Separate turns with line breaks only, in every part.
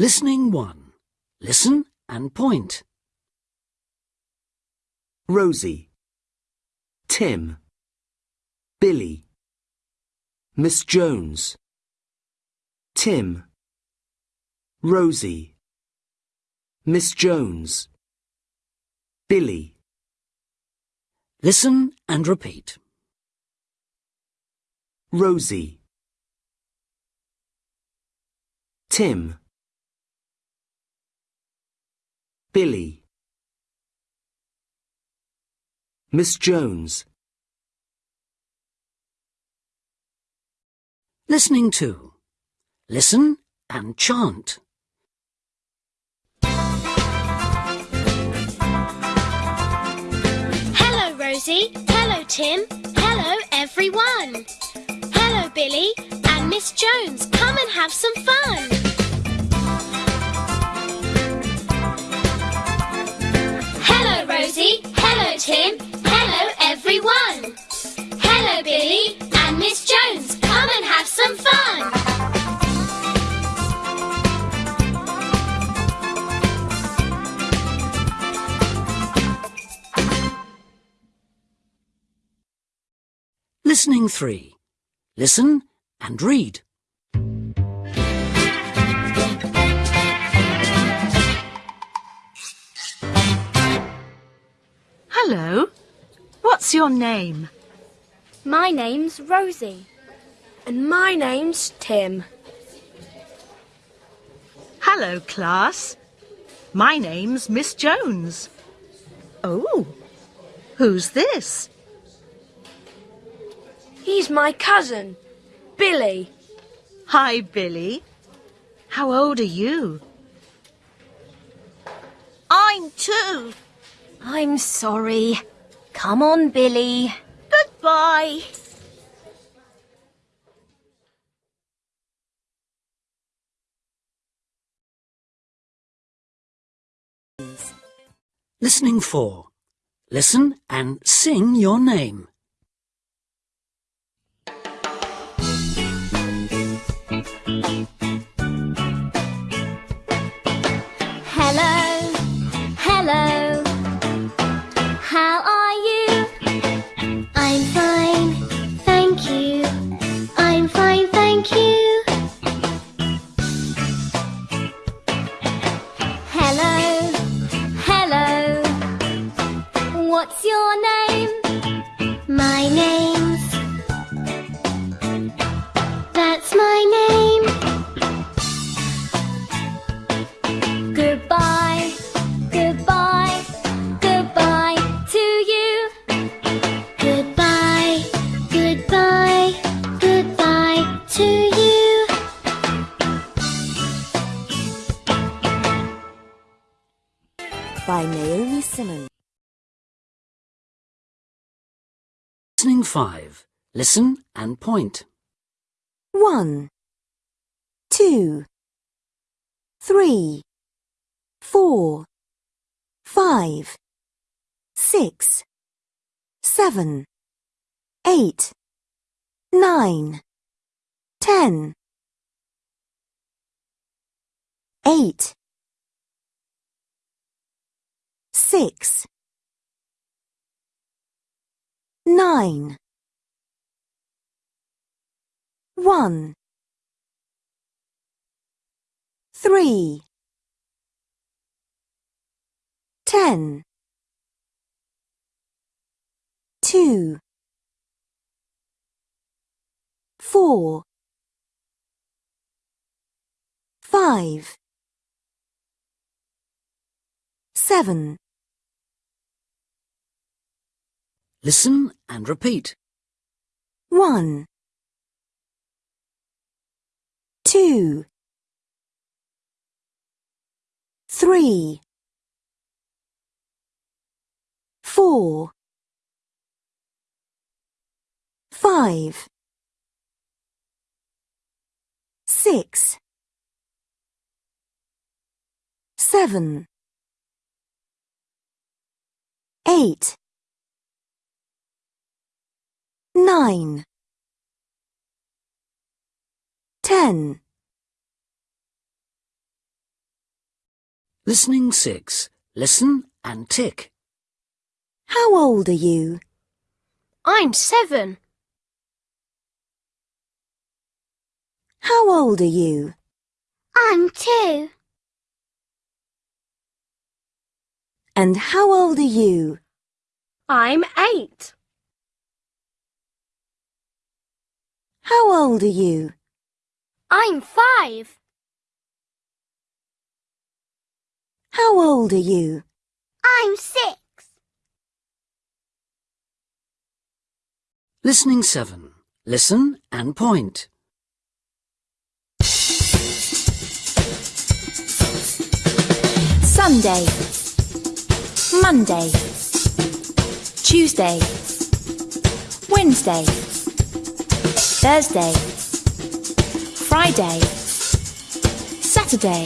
Listening 1. Listen and point.
Rosie, Tim, Billy, Miss Jones, Tim, Rosie, Miss Jones, Billy,
Listen and repeat.
Rosie, Tim, Billy, Miss Jones,
Listening two. Listen and chant.
Hello, Rosie. Hello, Tim. Hello, everyone. Hello, Billy and Miss Jones. Come and have some fun.
Listening 3. Listen and read.
Hello. What's your name?
My name's Rosie. And my name's Tim.
Hello, class. My name's Miss Jones. Oh, who's this?
He's my cousin, Billy.
Hi, Billy. How old are you? I'm two.
I'm sorry. Come on, Billy.
Goodbye.
Listening 4. Listen and sing your name.
What's your name? My name's.
Listening 5. Listen and point.
One, two, three, four, five, six, seven, eight, nine, ten, eight, six, nine, one, three, ten, two, four, five, seven,
Listen and repeat.
one, two, three, four, five, six, seven, eight, nine, ten,
Listening 6. Listen and tick.
How old are you?
I'm seven.
How old are you?
I'm two.
And how old are you?
I'm eight.
How old are you?
I'm five.
How old are you?
I'm six.
Listening 7. Listen and point.
Sunday, Monday, Tuesday, Wednesday, Thursday, Friday, Saturday.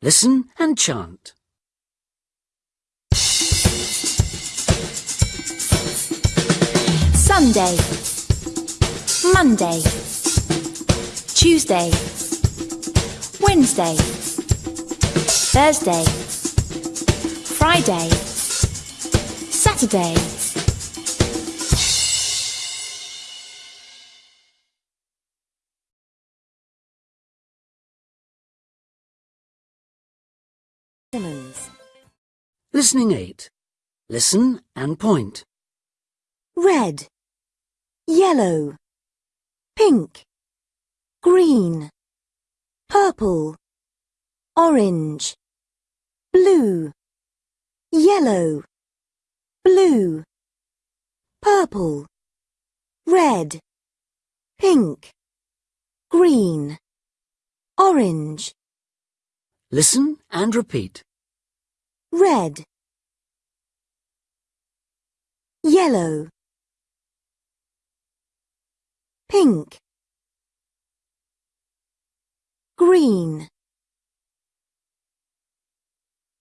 Listen and chant.
Sunday, Monday, Tuesday, Wednesday, Thursday, Friday, Saturday.
Simmons.
Listening 8. Listen and point.
Red. Yellow. Pink. Green. Purple. Orange. Blue. Yellow. Blue. Purple. Red. Pink. Green. Orange.
Listen and repeat.
red yellow pink green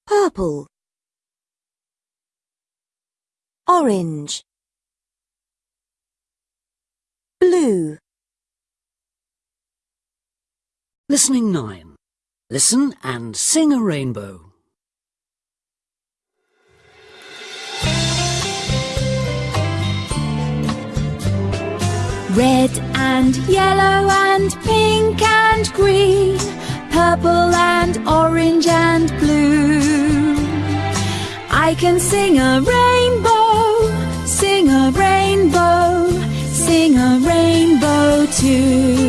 purple orange blue
Listening 9. Listen and sing a rainbow.
Red and yellow and pink and green, purple and orange and blue. I can sing a rainbow you.